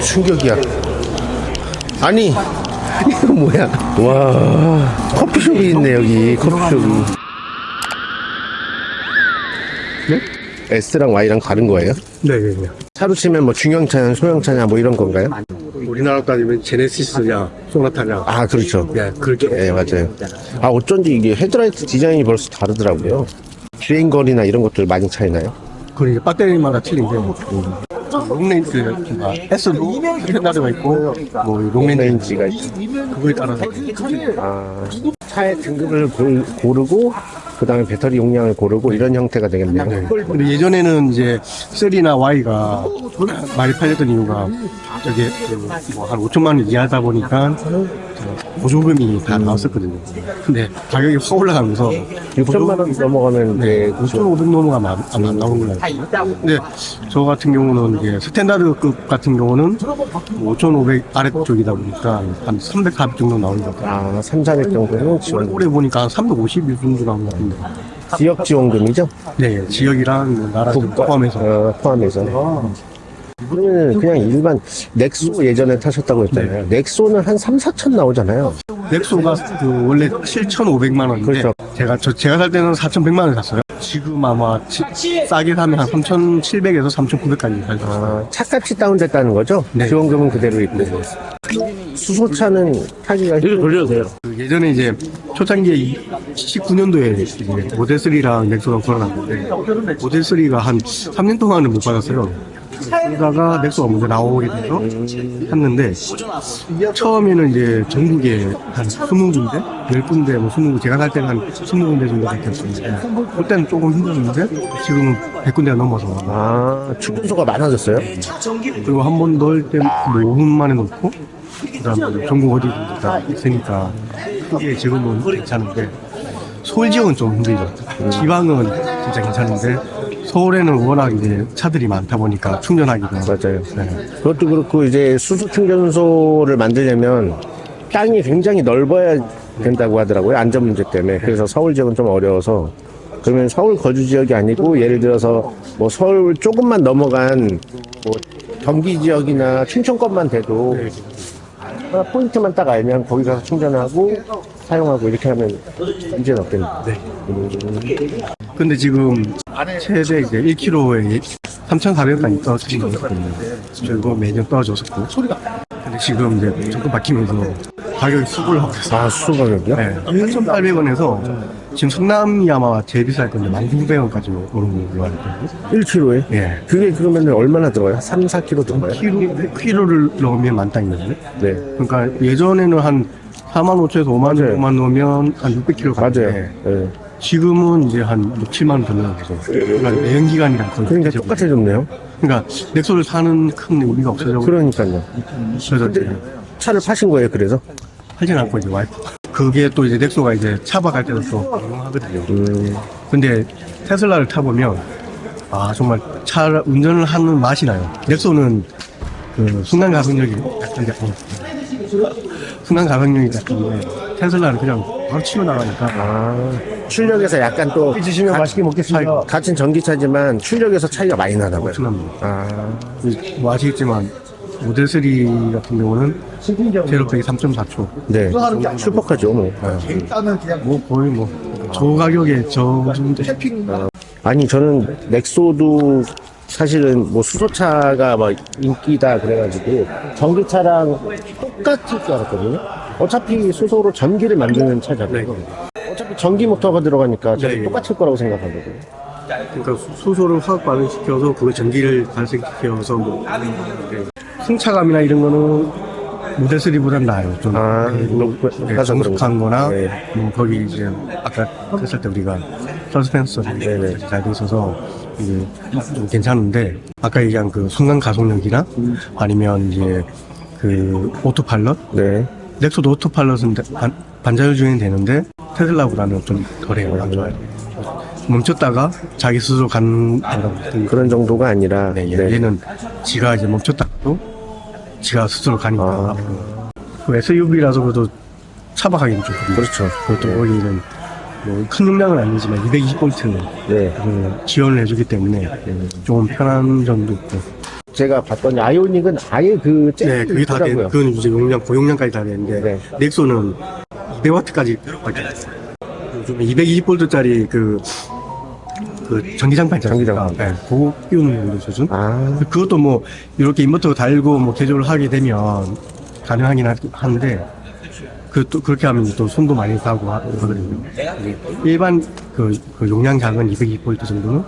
충격이야. 아니, 이거 뭐야? 와, 커피숍이 있네, 여기. 커피숍이. 네? S랑 Y랑 다른 거예요? 네, 네, 네. 차로 치면 뭐 중형차냐, 소형차냐, 뭐 이런 건가요? 우리나라 따지면 제네시스냐, 소나타냐. 아, 그렇죠. 네, 그렇게. 예, 맞아요. 아, 어쩐지 이게 헤드라이트 디자인이 벌써 다르더라고요. 주행거리나 이런 것들 많이 차이나요? 그 이제 배터리마다 틀린데, long range, S도 standard가 있고, 뭐, long range가 있고, 그거에 따라서. 아, 차의 등급을 고- 고르고, 그 다음에 배터리 용량을 고르고, 이런 형태가 되겠네요. 근데 예전에는 이제 3나 Y가 많이 팔렸던 이유가 저게 뭐 한 5천만 원 이하다 보니까 저 보조금이 다 나왔었거든요. 근데 가격이 확 올라가면서 6천만 원 넘어가면 네, 이제 5,500 넘어가면 안, 안 나오는 걸로 알고 있어요. 근데 저 같은 경우는 이제 스탠다드급 같은 경우는 5,500 아래쪽이다 보니까 한 300, 400 정도 나오는 것 같아요. 아, 3, 400 정도는 지원. 올해 보니까 350 정도 나온 것 같은데. 지역 지원금이죠? 네, 지역이랑 뭐 나라 좀 포함해서. 어, 포함해서. 그러면 그냥 일반 넥소 예전에 타셨다고 했잖아요. 넥소는 한 3, 4천 나오잖아요. 넥소가 그 원래 7,500만 원인데 그렇죠. 제가 저 제가 살 때는 4,100만 원에 샀어요. 지금 아마 치- 싸게 사면 한 3,700에서 3,900까지 살수 있어요. 아, 차값이 다운됐다는 거죠? 네. 지원금은 그대로 있고. 수소차는 타기가 돌려도 돼요. 그 예전에 이제 초창기에 19년도에 모델 3랑 넥소가 걸어놨는데 모델 3가 한 3년 동안은 못 받았어요. 그러다가 넥소가 먼저 나오게 돼서 샀는데 처음에는 이제 전국에 한 20군데, 10군데, 뭐 20군데, 제가 살 때는 한 20군데 정도밖에 없었는데 그때는 조금 힘들었는데 지금은 100군데가 넘어서 아, 충전소가 많아졌어요? 그리고 한 번 넣을 때뭐 5분 만에 넣고 그다음에 전국 어디 다 있으니까 그게 지금은 괜찮은데 서울 지역은 좀 힘들죠. 지방은 진짜 괜찮은데 서울에는 워낙 이제 차들이 많다 보니까 충전하기가 맞아요. 네. 그것도 그렇고 이제 수소 충전소를 만들려면 땅이 굉장히 넓어야 된다고 하더라고요. 안전 문제 때문에. 그래서 서울 지역은 좀 어려워서 그러면 서울 거주 지역이 아니고 예를 들어서 뭐 서울 조금만 넘어간 뭐 경기 지역이나 춘천권만 돼도 하나 포인트만 딱 알면 거기 가서 충전하고 사용하고 이렇게 하면 문제는 없겠네요. 근데 지금 최대 이제 1kg에 3,400원까지 떨어지는 거 있거든요. 그리고 매년 떨어졌었고. 근데 지금 이제 정권 바뀌면서 가격이 쑥 올라가서 아, 수소 가격이요? 네, 8,800원에서 지금 성남이 아마 제일 비쌀 건데 1,900원까지 오른 걸로 알고 있거든요. 1kg에? 예. 그게 그러면 얼마나 들어가요? 3, 4kg 들어가요? 키로, 키로를 넣으면 만땅이거든요. 네. 그러니까 예전에는 한 4만 5천에서 5만 맞아요. 정도만 넣으면 한 600kg 맞아요. 가는데 네. 지금은 이제 한 6, 7만 원더 넣어요. 그러니까 내연 기간이랑 거의 그러니까 비슷해져 똑같아졌네요. 그러니까 넥소를 사는 큰 의미가 없어져. 그러니까요. 그래서 이제 차를 파신 거예요, 그래서? 하진 않고 이제 와이프. 그게 또 이제 넥소가 이제 차박할 때도 또 유용하거든요. 음, 근데 테슬라를 타보면 아 정말 차 운전을 하는 맛이 나요. 넥소는 그 순간 가속력이 약간 약간 순간 가속력이 약간데 테슬라는 그냥 바로 치고 나가니까 아, 출력에서 약간 또 드시면 가- 맛있게 먹겠습니다. 같은 전기차지만 출력에서 차이가 많이 나다고요. 엄청납니다. 아, 뭐 아시겠지만 모델 3 같은 경우는 제로백이 3.4초. 네. 슈퍼카죠, 뭐. 뭐 거의 뭐 저 가격에 저 정도 아니, 저는 넥소도 사실은 뭐 수소차가 막 인기다 그래가지고 전기차랑 똑같을 줄 알았거든요. 어차피 수소로 전기를 만드는 차잖아요. 어차피 전기 모터가 들어가니까 네. 똑같을 거라고 생각하거든요. 그러니까 수- 수소를 화학 반응시켜서 그 전기를 발생시켜서 뭐 네. 승차감이나 이런 거는 모델 3보단 나아요. 좀 아, 높고 네, 정숙한 거나 네. 뭐 거기 이제 아까 했을 때 우리가 서스펜서들이 네네. 잘 돼 있어서 이게 좀 괜찮은데 아까 얘기한 그 순간 가속력이나 아니면 이제 그 오토파일럿 네. 넥소도 오토파일럿은 반, 반자율 주행이 되는데 테슬라보다는 좀 덜해요. 안 좋아요. 멈췄다가 자기 스스로 가는 그런 정도가 아니라. 네, 네. 얘는 지가 이제 멈췄다가도 지가 스스로 가니까 아. 앞으로. 그 SUV라서 그래도 차박하기는 좋거든요. 그렇죠. 그것도 거기는 뭐 큰 용량은 아니지만 220V 네. 지원을 해주기 때문에 좀 편한 점도 있고 제가 봤더니 아이오닉은 아예 그 네, 그게 다 돼, 있더라고요. 그건 이제 용량, 고용량까지 다 되는데, 네. 넥소는 200W까지 밖에 요즘 220V짜리 그, 그 전기장판 있잖아요. 전기장판. 네, 그거 끼우는 수준? 아, 그것도 뭐, 이렇게 인버터 달고 뭐 개조를 하게 되면 가능하긴 하- 한데, 그, 또, 그렇게 하면 또 손도 많이 가고 하거든요. 일반 그, 그 용량 작은 220V 정도는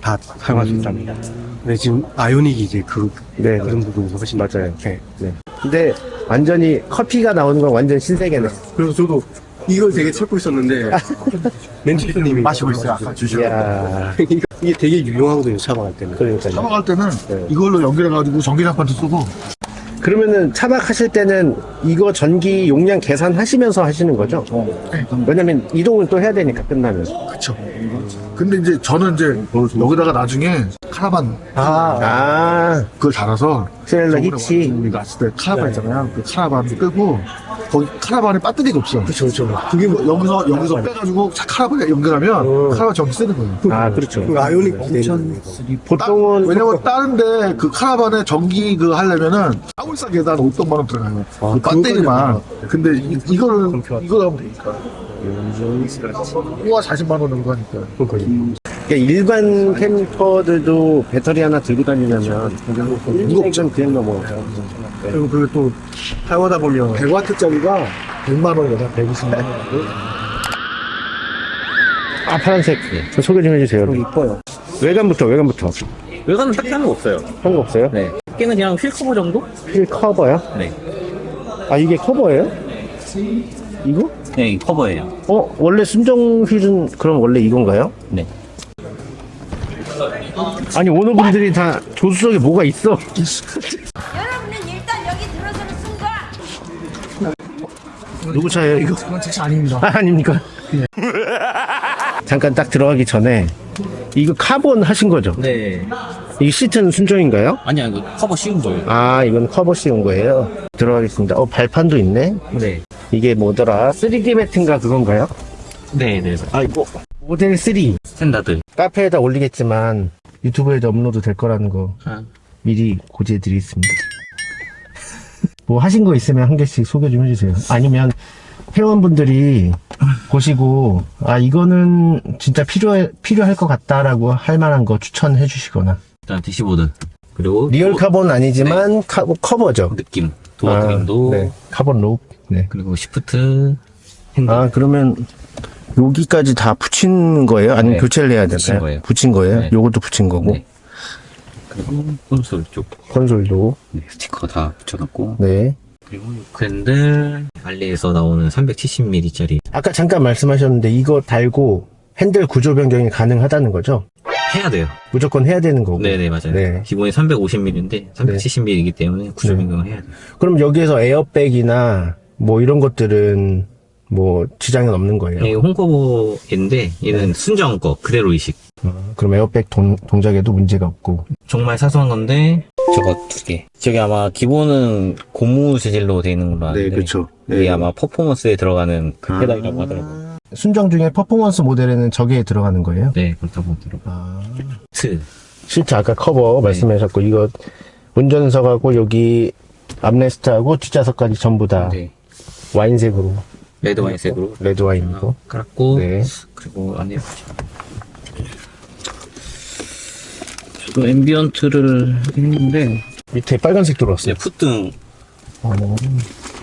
다 사용할 수 있답니다. 근데 지금 아이오닉이 이제 그, 네. 그런 부분에서 훨씬 맞아요. 네. 네. 근데 완전히 커피가 나오는 건 완전 신세계네. 그래서 저도 이걸 되게 찾고 있었는데 멘티스님이 마시고 있어요. 아까 주시고 이야, 이게 되게 유용하거든요. 차박할 때는. 그러니까요. 차박할 때는 네. 이걸로 연결해가지고 전기장판도 쓰고 그러면은 차박하실 때는 이거 전기 용량 계산하시면서 하시는 거죠? 왜냐면 이동을 또 해야 되니까 끝나면. 그쵸 근데 이제 저는 이제 여기다가 나중에 카라반 아, 그걸 달아서 저번에 히치. 우리 갔을 때 카라반 있잖아요 그 카라반 끄고 거기 카라반에 배터리가 없어 그렇죠, 그렇죠. 그게 뭐 여기서 여기서 빼가지고 카라반에 연결하면 카라반 전기 쓰는 거예요 아, 그렇죠. 그 아이오닉 기대는 보통은 왜냐면 다른데 그 카라반에 전기 그 하려면은 아울싸 계단 500만 원 들어가요. 그 배터리만. 근데 이, 이거는 이거 하면 되니까. 우와 40만 원 정도 하니까. 그러니까 일반 캠퍼들도 배터리 하나 들고 다니려면 무겁죠. 그냥 넘어가요. 그리고 그리고 또 사용하다 보면 100와트짜리가 100만 원이거든. 120만 원. 아, 파란색. 저 소개 좀 해주세요. 이뻐요. 외관부터, 외관부터. 외관은 딱히 하는 거 없어요. 한거 없어요? 네. 깨는 그냥 휠 커버 정도? 휠 커버요? 네. 아, 이게 커버예요? 이거? 네, 이 커버예요. 어, 원래 순정 휠은 그럼 원래 이건가요? 네. 아니, 오너분들이 다 조수석에 뭐가 있어? 여러분은 일단 여기 들어서는 순간 누구 차예요, 이거? 그건 제 차 아닙니다. 아, 아닙니까? 잠깐 딱 들어가기 전에 이거 카본 하신 거죠? 네. 이 시트는 순정인가요? 아니야, 이거 커버 씌운 거예요. 아, 이건 커버 씌운 거예요. 들어가겠습니다. 어, 발판도 있네. 네. 이게 뭐더라? 3D 매트인가 그건가요? 네, 네. 아, 이거 모델 3. Standard. 카페에다 올리겠지만 유튜브에도 업로드 될 거라는 거 아, 미리 고지해 드리겠습니다. 뭐 하신 거 있으면 한 개씩 소개 좀 해주세요. 아니면 회원분들이 보시고 아 이거는 진짜 필요해 필요할 것 같다라고 할 만한 거 추천해 주시거나 일단 대시보드. 그리고 rear door- 카본 아니지만 카, 커버죠. 느낌. door trim도. 네, 카본 롭. 네. 그리고 시프트 핸들. 아 그러면 여기까지 다 붙인 거예요? 아니면 네, 교체를 해야 붙인 되나요? 거예요. 붙인 거예요? 네. 요것도 붙인 거고 네. 그리고 콘솔 쪽. 콘솔도 네, 스티커 다 붙여놨고. 네. 그리고 핸들. 알리에서 나오는 370mm짜리. 아까 잠깐 말씀하셨는데 이거 달고 핸들 구조 변경이 가능하다는 거죠? 해야 돼요. 무조건 해야 되는 거고. 네네, 맞아요. 네. 기본이 350mm인데, 370mm이기 때문에 구조 네. 변경을 해야 돼요. 그럼 여기에서 에어백이나 뭐 이런 것들은 뭐 지장은 없는 거예요. 네, 홈커버인데, 얘는 순정 거, 그대로 이식. 어, 그럼 에어백 동, 동작에도 문제가 없고. 정말 사소한 건데 저거 두 개. 저기 아마 기본은 고무 재질로 되어 있는 걸로 아는데 그렇죠. 이게 아마 퍼포먼스에 들어가는 그 페달이라고 하더라고요. 순정 중에 퍼포먼스 모델에는 저게 들어가는 거예요? 네, 그렇다고 하더라고요. 아. 시트. 실제 아까 커버 말씀하셨고 이거 운전석하고 여기 armrest하고 뒷좌석까지 전부 다 네. 와인색으로 레드 와인색으로 레드 와인이고. 깔았고 네. 그리고 안에 저도 ambient를 했는데 밑에 빨간색 들어왔어요. 네, foot등 어,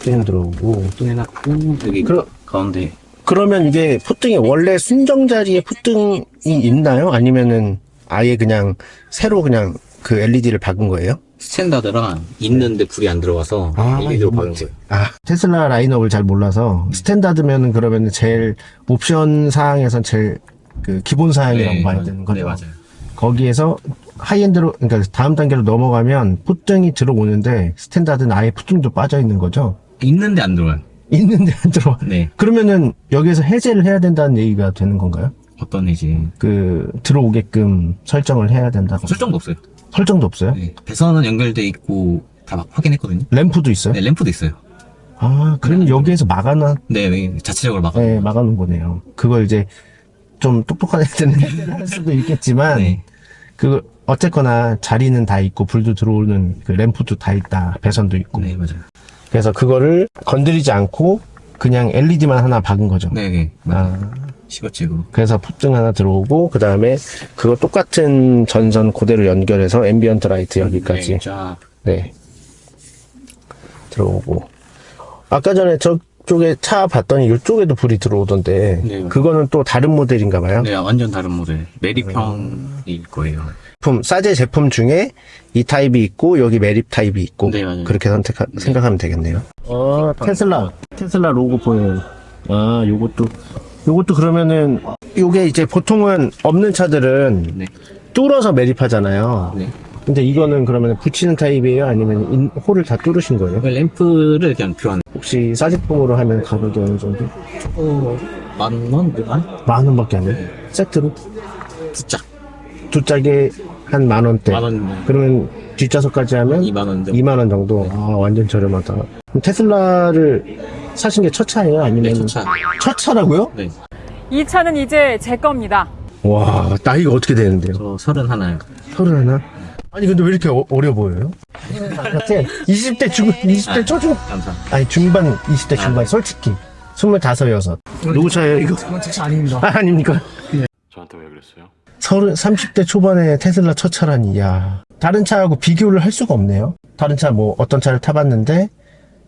등 들어오고. 또 해놨고 여기 그럼- 가운데 그러면 이게 foot등이 원래 순정 자리에 foot등이 있나요? 아니면은 아예 그냥 새로 그냥 그 LED를 박은 거예요? standard랑 있는데 불이 안 들어와서 아, LED로 박은 거예요. 아, 테슬라 라인업을 잘 몰라서 standard면은 그러면은 제일 옵션 사항에선 제일 그 기본 사양이라고 봐야 되는 거죠. 네, 맞아요. 거기에서 high-end로 그러니까 다음 단계로 넘어가면 foot등이 들어오는데 standard는 아예 foot등도 빠져 있는 거죠. 있는데 안 들어와요. 있는데 안 들어와. 네. 그러면은 여기에서 해제를 해야 된다는 얘기가 되는 건가요? 어떤 해지? 그 들어오게끔 설정을 해야 된다고. 설정도 없어요. 설정도 없어요? 네. 배선은 연결돼 있고 다 막 확인했거든요. 램프도 있어요? 네, 램프도 있어요. 아, 그럼 여기에서 막아놔, 네, 네, 자체적으로 막아. 네, 막아놓은 거네요. 그걸 이제 좀 똑똑한 애들은 해제를 할 수도 있겠지만, 네. 그 어쨌거나 자리는 다 있고 불도 들어오는 그 램프도 다 있다. 배선도 있고. 네, 맞아요. 그래서 그거를 건드리지 않고 그냥 LED만 하나 박은 거죠. 네, 네. 맞아요. 아, 시거잭으로. 그래서 풋등 하나 들어오고 그 다음에 그거 똑같은 전선 그대로 연결해서 ambient light 여기까지 네, 쫙. 네. 들어오고. 아까 전에 저쪽에 차 봤더니 이쪽에도 불이 들어오던데. 네. 그거는 또 다른 모델인가 봐요. 네, 완전 다른 모델. 매립형일 거예요. 제품, 싸제 제품 중에 이 타입이 있고, 여기 매립 타입이 있고. 네. 그렇게 선택, 생각하면 되겠네요. 어, 테슬라. 테슬라 로고 보여요. 아, 요것도. 요것도 그러면은, 요게 이제 보통은 없는 차들은 네. 뚫어서 매립하잖아요. 네. 근데 이거는 그러면 붙이는 타입이에요? 아니면 인- 홀을 다 뚫으신 거예요? 그 램프를 그냥 교환. 혹시 싸제품으로 하면 가격이 어느 정도? 어, 만 원? 만? 만 원밖에 안 해요? 세트로? 두 짝. 두 짝에 한 만 원대. 만 원. 그러면 뒷좌석까지 하면 2만 원 정도. 2만 원 정도. 아, 완전 저렴하다. 테슬라를 사신 게 첫 차예요? 아니면 네, 첫 차. 첫 차라고요? 네. 이 차는 이제 제 겁니다. 와, 나이가 어떻게 되는데요? 저 서른 하나요. 서른 하나? 아니 근데 왜 이렇게 어, 려 보여요? 같아. 20대 중 20대 초중 감사합니다. 아니 중반 20대 중반 솔직히 25, 여섯 누구 차예요 이거? 차 아닙니다. 아, 아닙니까? 저한테 왜 그랬어요? 서른 30대 초반에 테슬라 첫 차라니 야 다른 차하고 비교를 할 수가 없네요 다른 차 뭐 어떤 차를 타봤는데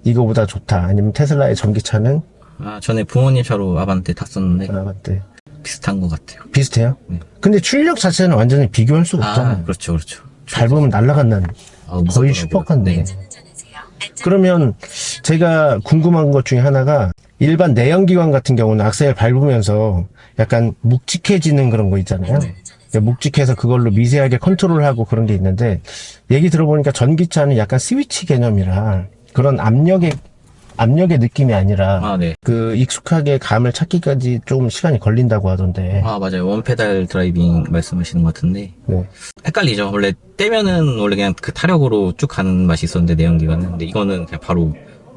이거보다 좋다 아니면 테슬라의 전기차는 아, 전에 부모님 차로 아반떼 탔었는데 아 맞대 비슷한 것 같아요. 비슷해요? 네. 근데 출력 자체는 완전히 비교할 수가 아, 없잖아요 그렇죠, 그렇죠. 밟으면 날아간다는 아, 거의. 슈퍼카인데 네. 그러면 제가 궁금한 것 중에 하나가 일반 내연기관 같은 경우는 악셀 밟으면서 약간 묵직해지는 그런 거 있잖아요. 네. 묵직해서 그걸로 미세하게 컨트롤하고 그런 게 있는데 얘기 들어보니까 전기차는 약간 스위치 개념이라 그런 압력의 압력의 느낌이 아니라 아, 네. 그 익숙하게 감을 찾기까지 좀 시간이 걸린다고 하던데. 아, 맞아요. one pedal driving 말씀하시는 것 같은데. 네. 헷갈리죠. 원래 떼면은 원래 그냥 그 타력으로 쭉 가는 맛이 있었는데, 내연기관은. 근데 이거는 그냥 바로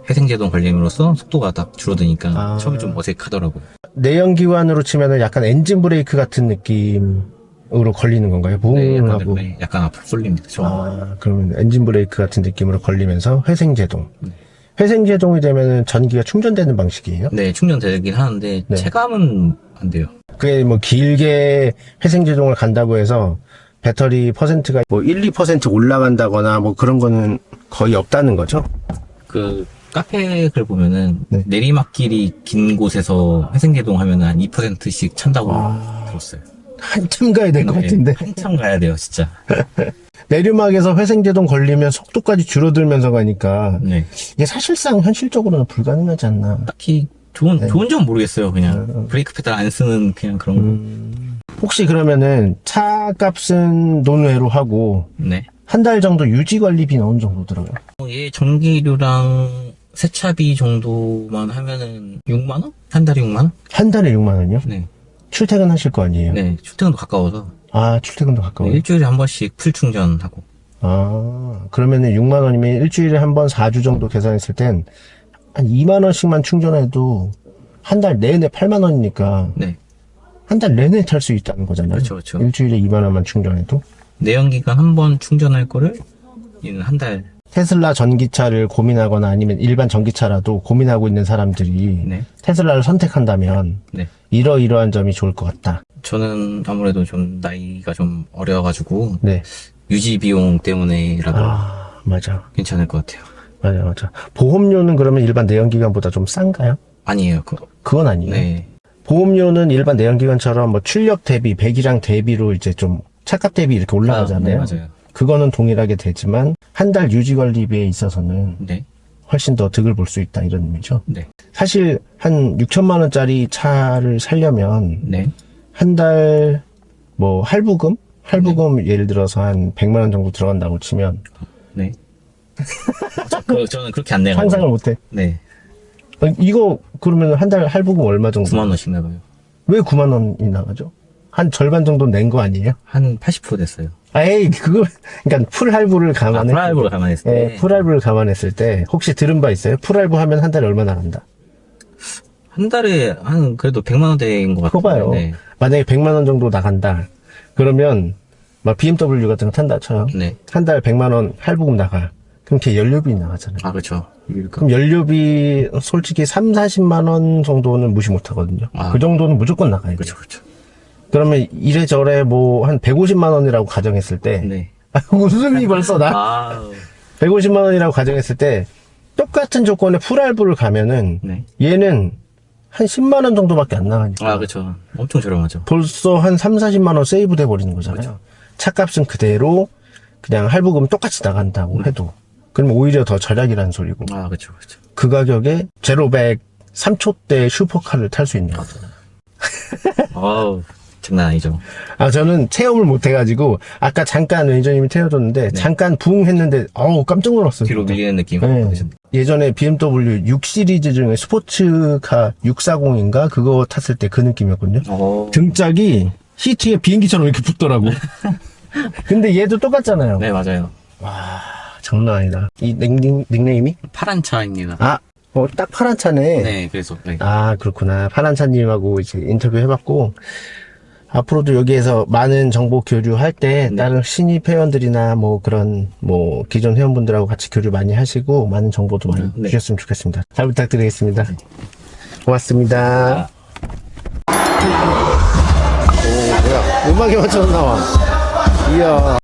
회생제동 걸림으로써 속도가 딱 줄어드니까 아. 처음에 좀 어색하더라고요. 내연기관으로 치면은 약간 엔진 브레이크 같은 느낌 으로 걸리는 건가요? 네, 붕 약간, 하고. 네, 약간 앞으로 쏠립니다. 저. 아, 그러면 엔진 브레이크 같은 느낌으로 걸리면서 회생 제동. 네. 회생 제동이 되면은 전기가 충전되는 방식이에요? 네, 충전되긴 하는데, 네. 체감은 안 돼요. 그게 뭐 길게 회생 제동을 간다고 해서 배터리 퍼센트가 뭐 1, 2% 올라간다거나 뭐 그런 거는 거의 없다는 거죠? 그, 카페 글 보면은, 네. 내리막길이 긴 곳에서 회생제동 하면 한 2%씩 찬다고 들었어요. 한참 가야 될 것 네, 같은데. 한참 가야 돼요, 진짜. 내리막에서 회생제동 걸리면 속도까지 줄어들면서 가니까 네. 이게 사실상 현실적으로는 불가능하지 않나. 딱히 좋은, 네. 좋은 점 모르겠어요, 그냥. 브레이크 페달 안 쓰는 그냥 그런 거. 음. 혹시 그러면은 차 값은 논외로 하고 네. 한 달 정도 유지 관리비는 어느 정도 들어요? 어, 얘 전기료랑 세차비 정도만 하면은 6만 원? 한 달에 6만 원? 한 달에 6만 원이요? 네. 출퇴근 하실 거 아니에요? 네, 출퇴근도 가까워서. 아, 출퇴근도 네, 가까워요? 일주일에 한 번씩 full 충전하고. 아, 그러면은 6만 원이면 일주일에 한 번 4주 정도 계산했을 땐 한 2만 원씩만 충전해도 한 달 내내 8만 원이니까 네. 한 달 내내 탈 수 있다는 거잖아요. 그렇죠, 그렇죠. 일주일에 2만 원만 충전해도. 내연기관 한 번 충전할 거를 얘는 한 달. 테슬라 전기차를 고민하거나 아니면 일반 전기차라도 고민하고 있는 사람들이 네. 테슬라를 선택한다면 네. 이러이러한 점이 좋을 것 같다. 저는 아무래도 좀 나이가 좀 어려가지고 네. 유지 비용 때문에라도 아, 맞아. 괜찮을 것 같아요. 맞아, 맞아. 보험료는 그러면 일반 내연기관보다 좀 싼가요? 아니에요. 그, 그건 아니에요. 네. 보험료는 일반 내연기관처럼 뭐 출력 대비, 배기량 대비로 이제 좀 차값 대비 이렇게 올라가잖아요. 아, 네, 맞아요. 그거는 동일하게 되지만 한 달 유지 관리비에 있어서는 네. 훨씬 더 득을 볼 수 있다 이런 의미죠. 네. 사실 한 6천만 원짜리 차를 살려면 네. 한달 뭐 할부금? 할부금 예를 들어서 한 100만 원 정도 들어간다고 치면 네. 저, 그, 저는 그렇게 안 내가지고. 상상을 못 해. 네. 아니, 이거 그러면 한 달 할부금 얼마 정도? 9만 원씩 나가요. 왜 9만 원이 나가죠? 한 절반 정도 낸 거 아니에요? 한 80% 됐어요. 에이, 그걸, 그러니까 full할부를 아, 감안해. full할부로 감안했을 때. 예, full할부를 감안했을 때, 혹시 들은 바 있어요? full할부 하면 한 달에 얼마 나 간다? 한 달에 한 그래도 100만 원대인 것 같아요. 봐요. 네. 만약에 100만 원 정도 나간다. 그러면 막 BMW 같은 거 탄다 쳐요. 네. 한 달 100만 원 할부금 나가. 그럼 걔 연료비 나가잖아요. 아, 그렇죠. 그럼 연료비 솔직히 3, 40만 원 정도는 무시 못 하거든요. 아. 그 정도는 무조건 나가야 돼요. 그렇죠, 그렇죠. 그러면 이래저래 뭐 한 150만 원이라고 가정했을 때 네. 웃음이 벌써 나. 아, 150만 원이라고 가정했을 때 똑같은 조건의 풀할부를 가면은 네. 얘는 한 10만 원 정도밖에 안 나가니까 아, 그렇죠. 엄청 저렴하죠. 벌써 한 3, 40만 원 세이브 돼 버리는 거잖아요. 차값은 그대로 그냥 할부금 똑같이 나간다고 해도 그러면 오히려 더 절약이라는 소리고 아, 그렇죠, 그렇죠. 그 가격에 제로백 3초대 슈퍼카를 탈 수 있는 거잖아요. 아우, 장난 아니죠. 아 저는 체험을 못 해가지고 아까 잠깐 매니저님이 태워줬는데 잠깐 붕 했는데 어우 깜짝 놀랐어요. 뒤로 밀리는 느낌. 네. 예전에 BMW 6 시리즈 중에 스포츠카 640인가 그거 탔을 때 그 느낌이었거든요. 어, 등짝이 시트에 비행기처럼 이렇게 붙더라고. 근데 얘도 똑같잖아요. 네, 맞아요. 장난 아니다. 이 닉, 닉네임이? 파란 차입니다. 아, 어, 딱 파란 차네. 네, 그래서 네. 아, 그렇구나. 파란 차님하고 이제 인터뷰 해봤고, 앞으로도 여기에서 많은 정보 교류할 때, 네. 다른 신입 회원들이나 뭐 그런, 뭐, 기존 회원분들하고 같이 교류 많이 하시고, 많은 정보도 많이 네. 주셨으면 좋겠습니다. 잘 부탁드리겠습니다. 고맙습니다. 오, 뭐야. 음악에 맞춰서 나와. 이야.